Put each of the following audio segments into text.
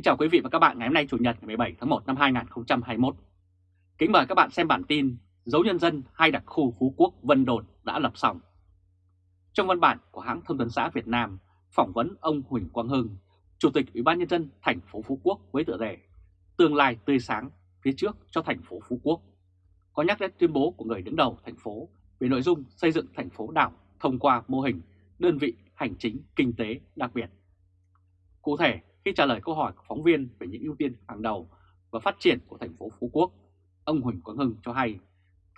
Kính chào quý vị và các bạn ngày hôm nay Chủ nhật ngày 17 tháng 1 năm 2021. Kính mời các bạn xem bản tin Dấu nhân dân hai đặc khu Phú Quốc Vân Đồn đã lập xong. Trong văn bản của hãng thông tấn xã Việt Nam phỏng vấn ông Huỳnh Quang Hưng, Chủ tịch Ủy ban Nhân dân thành phố Phú Quốc với tựa đề Tương lai tươi sáng phía trước cho thành phố Phú Quốc, có nhắc đến tuyên bố của người đứng đầu thành phố về nội dung xây dựng thành phố đảo thông qua mô hình đơn vị hành chính kinh tế đặc biệt. Cụ thể, khi trả lời câu hỏi của phóng viên về những ưu tiên hàng đầu và phát triển của thành phố Phú Quốc, ông Huỳnh Quang Hưng cho hay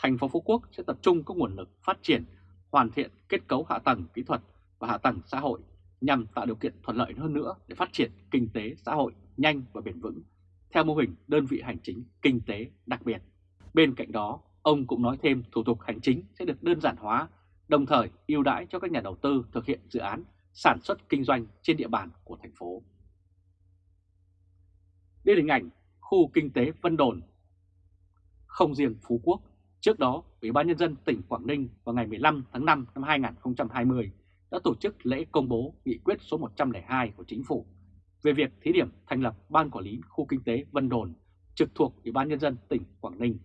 thành phố Phú Quốc sẽ tập trung các nguồn lực phát triển, hoàn thiện kết cấu hạ tầng kỹ thuật và hạ tầng xã hội nhằm tạo điều kiện thuận lợi hơn nữa để phát triển kinh tế xã hội nhanh và bền vững theo mô hình đơn vị hành chính kinh tế đặc biệt. Bên cạnh đó, ông cũng nói thêm thủ tục hành chính sẽ được đơn giản hóa, đồng thời ưu đãi cho các nhà đầu tư thực hiện dự án sản xuất kinh doanh trên địa bàn của thành phố. Đây là hình ảnh khu kinh tế Vân Đồn. Không riêng Phú Quốc, trước đó Ủy ban Nhân dân tỉnh Quảng Ninh vào ngày 15 tháng 5 năm 2020 đã tổ chức lễ công bố nghị quyết số 102 của Chính phủ về việc thí điểm thành lập Ban Quản lý Khu Kinh tế Vân Đồn trực thuộc Ủy ban Nhân dân tỉnh Quảng Ninh.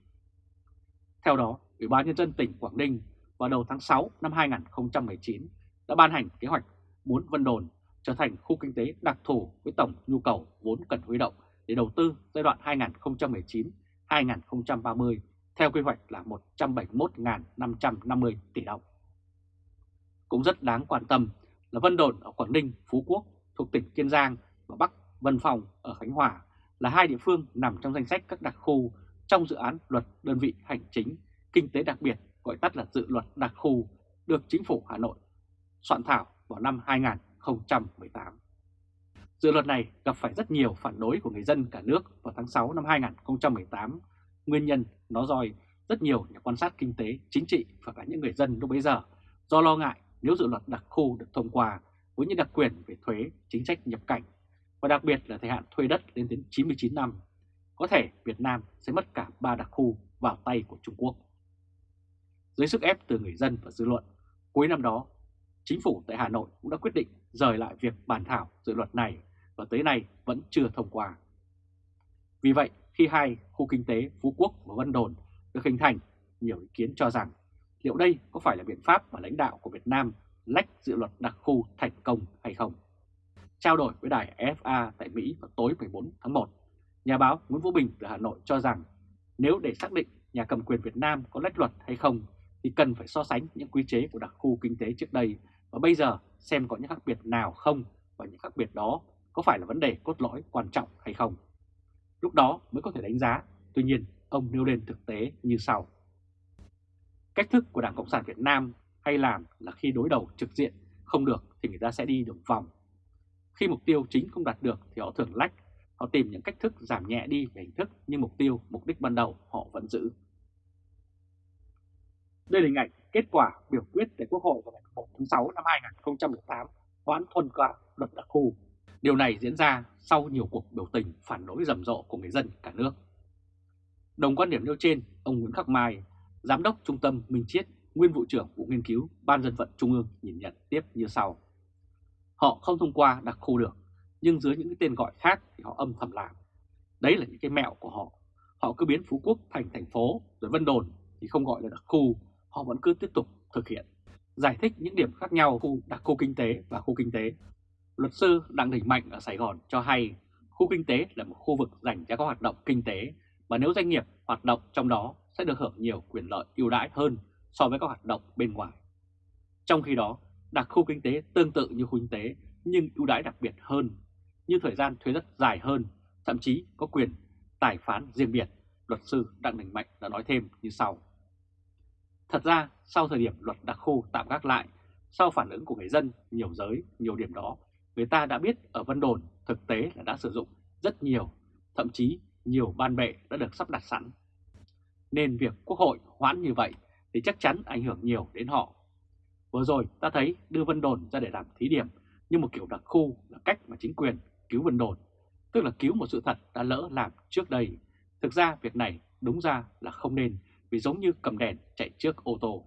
Theo đó, Ủy ban Nhân dân tỉnh Quảng Ninh vào đầu tháng 6 năm 2019 đã ban hành kế hoạch muốn Vân Đồn trở thành khu kinh tế đặc thù với tổng nhu cầu vốn cần huy động để đầu tư giai đoạn 2019-2030 theo quy hoạch là 171.550 tỷ đồng. Cũng rất đáng quan tâm là Vân Đồn ở Quảng Ninh, Phú Quốc thuộc tỉnh Kiên Giang và Bắc Vân Phòng ở Khánh Hòa là hai địa phương nằm trong danh sách các đặc khu trong dự án luật đơn vị hành chính kinh tế đặc biệt gọi tắt là dự luật đặc khu được chính phủ Hà Nội soạn thảo vào năm 2018. Dự luật này gặp phải rất nhiều phản đối của người dân cả nước vào tháng 6 năm 2018. Nguyên nhân nó dòi rất nhiều nhà quan sát kinh tế, chính trị và cả những người dân lúc bấy giờ do lo ngại nếu dự luật đặc khu được thông qua với những đặc quyền về thuế, chính sách nhập cảnh và đặc biệt là thời hạn thuê đất lên đến 99 năm, có thể Việt Nam sẽ mất cả ba đặc khu vào tay của Trung Quốc. Dưới sức ép từ người dân và dư luận, cuối năm đó, chính phủ tại Hà Nội cũng đã quyết định rời lại việc bàn thảo dự luật này và tới nay vẫn chưa thông qua. Vì vậy, khi hai khu kinh tế Phú Quốc và Vân Đồn được hình thành, nhiều ý kiến cho rằng liệu đây có phải là biện pháp mà lãnh đạo của Việt Nam lách dự luật đặc khu thành công hay không? Trao đổi với đài FA tại Mỹ vào tối 14 tháng 1, nhà báo Nguyễn Vũ Bình từ Hà Nội cho rằng nếu để xác định nhà cầm quyền Việt Nam có lách luật hay không thì cần phải so sánh những quy chế của đặc khu kinh tế trước đây và bây giờ xem có những khác biệt nào không và những khác biệt đó có phải là vấn đề cốt lõi quan trọng hay không. Lúc đó mới có thể đánh giá, tuy nhiên ông nêu lên thực tế như sau. Cách thức của Đảng Cộng sản Việt Nam hay làm là khi đối đầu trực diện không được thì người ta sẽ đi đường vòng. Khi mục tiêu chính không đạt được thì họ thường lách, họ tìm những cách thức giảm nhẹ đi về hình thức nhưng mục tiêu, mục đích ban đầu họ vẫn giữ. Đây là hình ảnh kết quả biểu quyết tại Quốc hội vào ngày 1 tháng 6 năm 2018 hoãn thuần qua luật đặc khu. Điều này diễn ra sau nhiều cuộc biểu tình phản đối rầm rộ của người dân cả nước. Đồng quan điểm nêu trên, ông Nguyễn Khắc Mai, Giám đốc Trung tâm Minh Chiết, nguyên vụ trưởng vụ nghiên cứu Ban dân vận Trung ương nhìn nhận tiếp như sau. Họ không thông qua đặc khu được, nhưng dưới những cái tên gọi khác thì họ âm thầm làm. Đấy là những cái mẹo của họ. Họ cứ biến Phú Quốc thành thành phố, rồi Vân Đồn thì không gọi là đặc khu, họ vẫn cứ tiếp tục thực hiện. Giải thích những điểm khác nhau khu đặc khu kinh tế và khu kinh tế. Luật sư Đặng Đình Mạnh ở Sài Gòn cho hay khu kinh tế là một khu vực dành cho các hoạt động kinh tế và nếu doanh nghiệp hoạt động trong đó sẽ được hưởng nhiều quyền lợi ưu đãi hơn so với các hoạt động bên ngoài. Trong khi đó, đặc khu kinh tế tương tự như khu kinh tế nhưng ưu đãi đặc biệt hơn, như thời gian thuế đất dài hơn, thậm chí có quyền tài phán riêng biệt, luật sư Đặng Đình Mạnh đã nói thêm như sau. Thật ra, sau thời điểm luật đặc khu tạm gác lại, sau phản ứng của người dân nhiều giới, nhiều điểm đó, người ta đã biết ở Vân Đồn thực tế là đã sử dụng rất nhiều, thậm chí nhiều ban bệ đã được sắp đặt sẵn. Nên việc Quốc hội hoãn như vậy thì chắc chắn ảnh hưởng nhiều đến họ. Vừa rồi ta thấy đưa Vân Đồn ra để làm thí điểm như một kiểu đặc khu là cách mà chính quyền cứu Vân Đồn, tức là cứu một sự thật đã lỡ làm trước đây. Thực ra việc này đúng ra là không nên vì giống như cầm đèn chạy trước ô tô.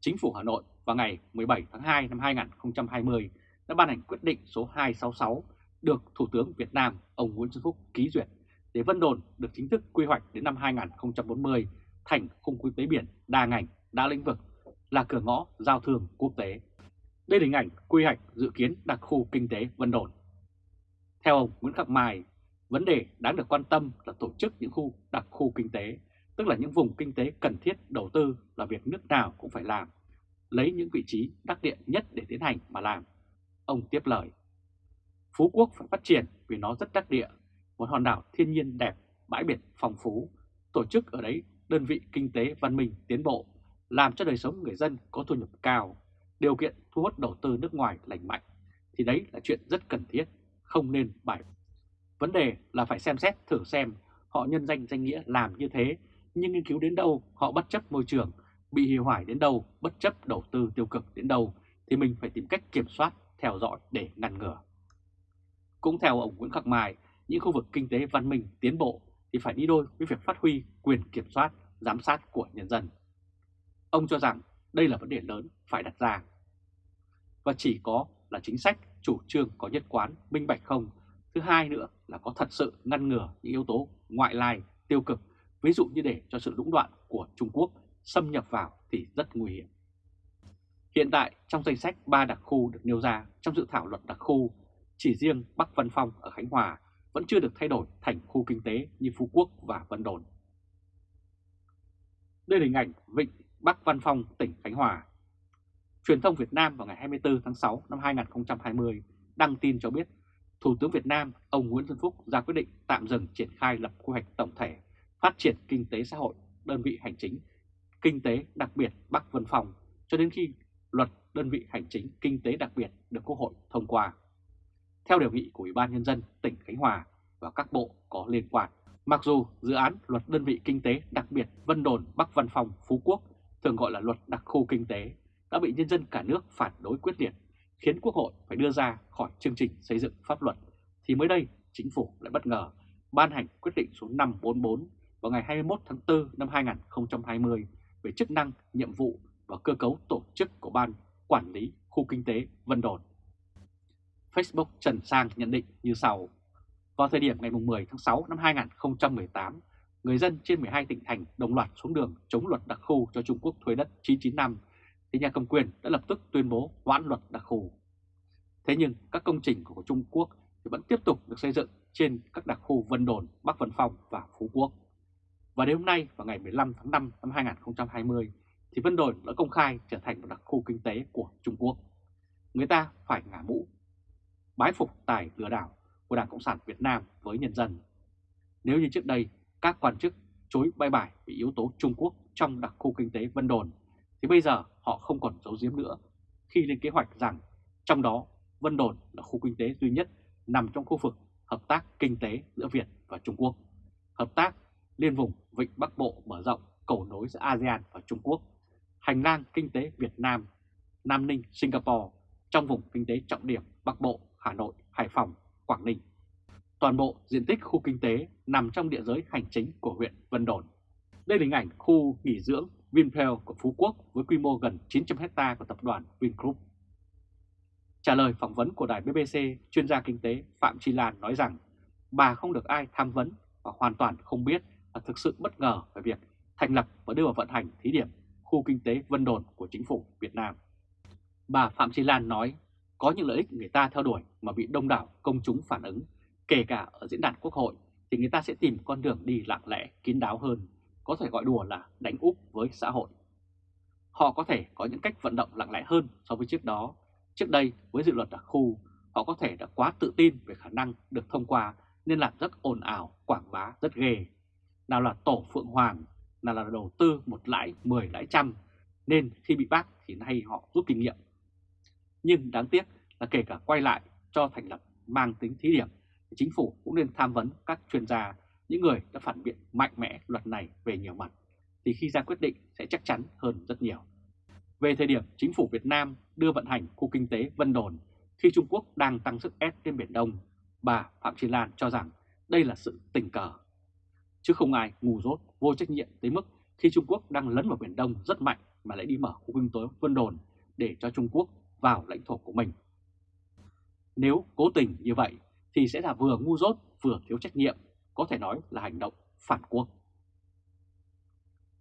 Chính phủ Hà Nội vào ngày 17 tháng 2 năm 2020 đã ban hành quyết định số 266 được Thủ tướng Việt Nam ông Nguyễn Xuân Phúc ký duyệt để Vân Đồn được chính thức quy hoạch đến năm 2040 thành khung kinh tế biển đa ngành, đa lĩnh vực là cửa ngõ giao thương quốc tế. Đây là hình ảnh quy hoạch dự kiến đặc khu kinh tế Vân Đồn. Theo ông Nguyễn Khắc Mai, vấn đề đáng được quan tâm là tổ chức những khu đặc khu kinh tế, tức là những vùng kinh tế cần thiết đầu tư là việc nước nào cũng phải làm, lấy những vị trí đắc địa nhất để tiến hành mà làm. Ông tiếp lời, Phú Quốc phải phát triển vì nó rất đắc địa, một hòn đảo thiên nhiên đẹp, bãi biển phong phú, tổ chức ở đấy đơn vị kinh tế văn minh tiến bộ, làm cho đời sống người dân có thu nhập cao, điều kiện thu hút đầu tư nước ngoài lành mạnh, thì đấy là chuyện rất cần thiết, không nên bài. Vấn đề là phải xem xét thử xem họ nhân danh danh nghĩa làm như thế, nhưng nghiên cứu đến đâu họ bất chấp môi trường, bị hủy hoại đến đâu, bất chấp đầu tư tiêu cực đến đâu, thì mình phải tìm cách kiểm soát, theo dõi để ngăn ngừa. Cũng theo ông Nguyễn Khắc Mai, những khu vực kinh tế văn minh tiến bộ thì phải đi đôi với việc phát huy quyền kiểm soát, giám sát của nhân dân. Ông cho rằng đây là vấn đề lớn phải đặt ra. Và chỉ có là chính sách, chủ trương có nhất quán, minh bạch không. Thứ hai nữa là có thật sự ngăn ngừa những yếu tố ngoại lai, tiêu cực, ví dụ như để cho sự lũng đoạn của Trung Quốc xâm nhập vào thì rất nguy hiểm. Hiện tại trong danh sách 3 đặc khu được nêu ra trong dự thảo luật đặc khu, chỉ riêng Bắc Vân Phong ở Khánh Hòa vẫn chưa được thay đổi thành khu kinh tế như Phú Quốc và Vân Đồn. Đây là hình ảnh Vịnh Bắc Văn Phong, tỉnh Khánh Hòa. Truyền thông Việt Nam vào ngày 24 tháng 6 năm 2020 đăng tin cho biết Thủ tướng Việt Nam ông Nguyễn Xuân Phúc ra quyết định tạm dừng triển khai lập quy hoạch tổng thể phát triển kinh tế xã hội, đơn vị hành chính, kinh tế đặc biệt Bắc Vân Phong cho đến khi luật đơn vị hành chính kinh tế đặc biệt được Quốc hội thông qua theo đề nghị của Ủy ban Nhân dân tỉnh Khánh Hòa và các bộ có liên quan. Mặc dù dự án luật đơn vị kinh tế đặc biệt Vân Đồn Bắc Văn Phòng Phú Quốc, thường gọi là luật đặc khu kinh tế, đã bị nhân dân cả nước phản đối quyết liệt, khiến Quốc hội phải đưa ra khỏi chương trình xây dựng pháp luật, thì mới đây chính phủ lại bất ngờ ban hành quyết định số 544 vào ngày 21 tháng 4 năm 2020 về chức năng, nhiệm vụ và cơ cấu tổ chức của Ban Quản lý Khu Kinh tế Vân Đồn. Facebook Trần Sang nhận định như sau. Vào thời điểm ngày 10 tháng 6 năm 2018, người dân trên 12 tỉnh thành đồng loạt xuống đường chống luật đặc khu cho Trung Quốc thuế đất 995, thì nhà cầm quyền đã lập tức tuyên bố hoãn luật đặc khu. Thế nhưng các công trình của Trung Quốc thì vẫn tiếp tục được xây dựng trên các đặc khu Vân Đồn, Bắc Vân Phong và Phú Quốc. Và đến hôm nay vào ngày 15 tháng 5 năm 2020 thì Vân Đồn đã công khai trở thành một đặc khu kinh tế của Trung Quốc. Người ta phải ngả mũ bái phục tài lừa đảo của Đảng Cộng sản Việt Nam với nhân dân. Nếu như trước đây các quan chức chối bay bài vì yếu tố Trung Quốc trong đặc khu kinh tế Vân Đồn, thì bây giờ họ không còn giấu giếm nữa khi lên kế hoạch rằng trong đó Vân Đồn là khu kinh tế duy nhất nằm trong khu vực hợp tác kinh tế giữa Việt và Trung Quốc, hợp tác liên vùng Vịnh Bắc Bộ mở rộng cầu nối giữa ASEAN và Trung Quốc, hành lang kinh tế Việt Nam, Nam Ninh, Singapore trong vùng kinh tế trọng điểm Bắc Bộ Hà Nội, Hải Phòng, Quảng Ninh. Toàn bộ diện tích khu kinh tế nằm trong địa giới hành chính của huyện Vân Đồn. Đây là hình ảnh khu nghỉ dưỡng Vinpearl của Phú Quốc với quy mô gần 900 hecta của tập đoàn Vingroup. Trả lời phỏng vấn của đài BBC, chuyên gia kinh tế Phạm Chi Lan nói rằng bà không được ai tham vấn và hoàn toàn không biết và thực sự bất ngờ về việc thành lập và đưa vào vận hành thí điểm khu kinh tế Vân Đồn của chính phủ Việt Nam. Bà Phạm Thị Lan nói có những lợi ích người ta theo đuổi mà bị đông đảo công chúng phản ứng, kể cả ở diễn đàn quốc hội thì người ta sẽ tìm con đường đi lặng lẽ, kín đáo hơn, có thể gọi đùa là đánh úp với xã hội. Họ có thể có những cách vận động lặng lẽ hơn so với trước đó. Trước đây với dự luật đặc khu, họ có thể đã quá tự tin về khả năng được thông qua nên làm rất ồn ào, quảng bá rất ghê. Nào là tổ Phượng Hoàng, là là đầu tư một lãi, mười lãi trăm, nên khi bị bắt thì nay họ rút kinh nghiệm nhưng đáng tiếc là kể cả quay lại cho thành lập mang tính thí điểm, chính phủ cũng nên tham vấn các chuyên gia, những người đã phản biện mạnh mẽ luật này về nhiều mặt, thì khi ra quyết định sẽ chắc chắn hơn rất nhiều. Về thời điểm chính phủ Việt Nam đưa vận hành khu kinh tế Vân Đồn khi Trung Quốc đang tăng sức ép trên Biển Đông, bà Phạm Chí Lan cho rằng đây là sự tình cờ. Chứ không ai ngu dốt, vô trách nhiệm tới mức khi Trung Quốc đang lấn vào Biển Đông rất mạnh mà lại đi mở khu kinh tế Vân Đồn để cho Trung Quốc vào lãnh thổ của mình. Nếu cố tình như vậy thì sẽ là vừa ngu dốt vừa thiếu trách nhiệm, có thể nói là hành động phản quốc.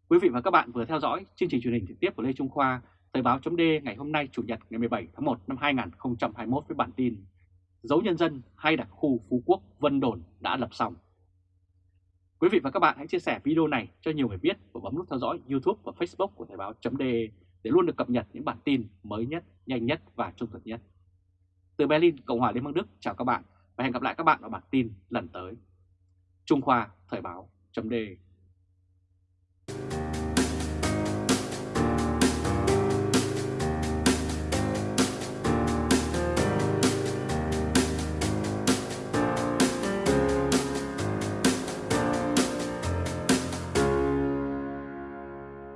Quý vị và các bạn vừa theo dõi chương trình truyền hình trực tiếp của Lê Trung Khoa, Thời báo chấm ngày hôm nay Chủ nhật ngày 17 tháng 1 năm 2021 với bản tin Dấu nhân dân hay đặc khu Phú Quốc Vân Đồn đã lập xong. Quý vị và các bạn hãy chia sẻ video này cho nhiều người biết và bấm nút theo dõi YouTube và Facebook của Thời báo.de để luôn được cập nhật những bản tin mới nhất, nhanh nhất và trung thực nhất. Từ Berlin, Cộng hòa Liên bang Đức, chào các bạn và hẹn gặp lại các bạn ở bản tin lần tới. Trung Khoa Thời báo.de